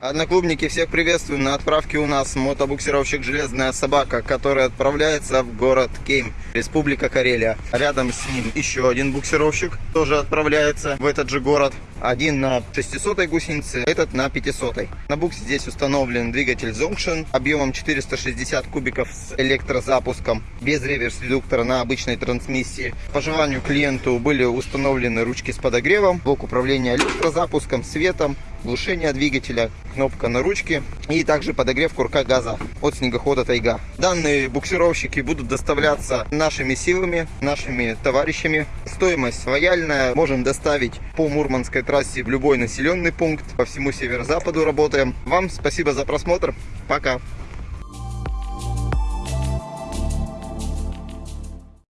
Одноклубники, всех приветствую. На отправке у нас мотобуксировщик «Железная собака», который отправляется в город Кейм, Республика Карелия. Рядом с ним еще один буксировщик, тоже отправляется в этот же город. Один на 600 гусенице, этот на 500. На буксе здесь установлен двигатель Zonction объемом 460 кубиков с электрозапуском, без реверс-редуктора на обычной трансмиссии. По желанию клиенту были установлены ручки с подогревом, блок управления электрозапуском, светом, глушение двигателя, кнопка на ручке и также подогрев курка газа от снегохода Тайга. Данные буксировщики будут доставляться нашими силами, нашими товарищами. Стоимость лояльная, можем доставить по Мурманской трассе в любой населенный пункт, по всему северо-западу работаем. Вам спасибо за просмотр, пока!